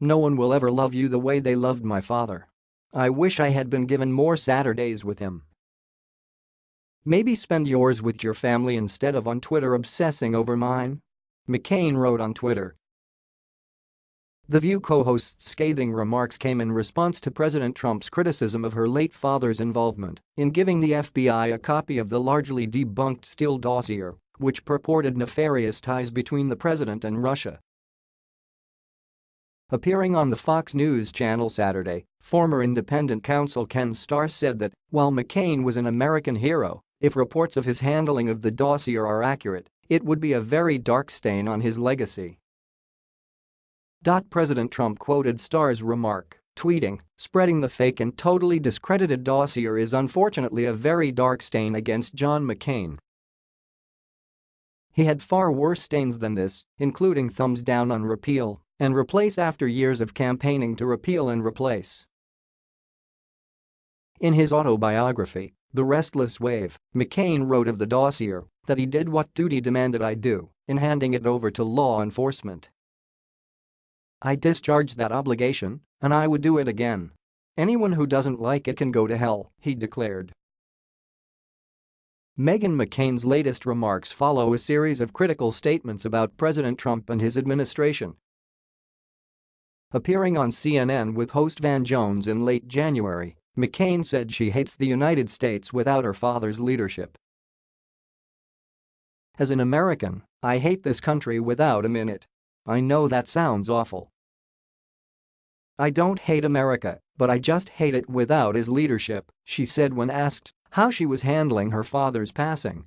No one will ever love you the way they loved my father. I wish I had been given more Saturdays with him. Maybe spend yours with your family instead of on Twitter obsessing over mine? McCain wrote on Twitter. The View co-host's scathing remarks came in response to President Trump's criticism of her late father's involvement in giving the FBI a copy of the largely debunked Steele dossier, which purported nefarious ties between the president and Russia. Appearing on the Fox News channel Saturday, former independent counsel Ken Starr said that, while McCain was an American hero, if reports of his handling of the dossier are accurate, it would be a very dark stain on his legacy. President Trump quoted Starr's remark, tweeting, spreading the fake and totally discredited dossier is unfortunately a very dark stain against John McCain. He had far worse stains than this, including thumbs down on repeal and replace after years of campaigning to repeal and replace. In his autobiography, The Restless Wave, McCain wrote of the dossier that he did what duty demanded I do in handing it over to law enforcement. I discharged that obligation, and I would do it again. Anyone who doesn't like it can go to hell, he declared. Meghan McCain's latest remarks follow a series of critical statements about President Trump and his administration. Appearing on CNN with host Van Jones in late January, McCain said she hates the United States without her father's leadership. As an American, I hate this country without him in it. I know that sounds awful. I don't hate America, but I just hate it without his leadership, she said when asked how she was handling her father's passing.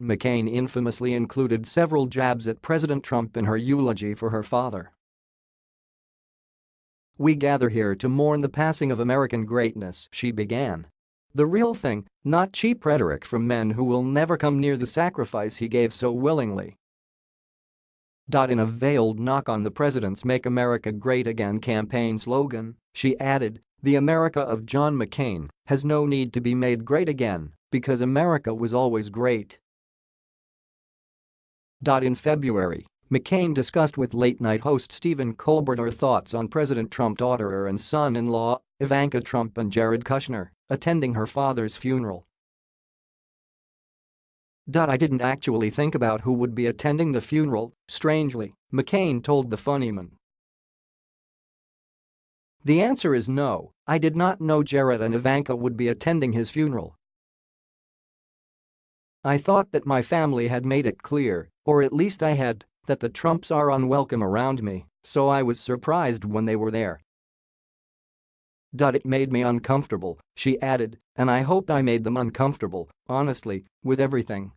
McCain infamously included several jabs at President Trump in her eulogy for her father. We gather here to mourn the passing of American greatness, she began. The real thing, not cheap rhetoric from men who will never come near the sacrifice he gave so willingly. In a veiled knock on the president's Make America Great Again campaign slogan, she added, the America of John McCain has no need to be made great again because America was always great. In February, McCain discussed with late-night host Stephen Colbert her thoughts on President Trump's daughter and son-in-law, Ivanka Trump and Jared Kushner, attending her father's funeral. I didn't actually think about who would be attending the funeral, strangely, McCain told the Funnyman. The answer is no, I did not know Jared and Ivanka would be attending his funeral. I thought that my family had made it clear, or at least I had, that the Trumps are unwelcome around me, so I was surprised when they were there. It made me uncomfortable, she added, and I hoped I made them uncomfortable, honestly, with everything.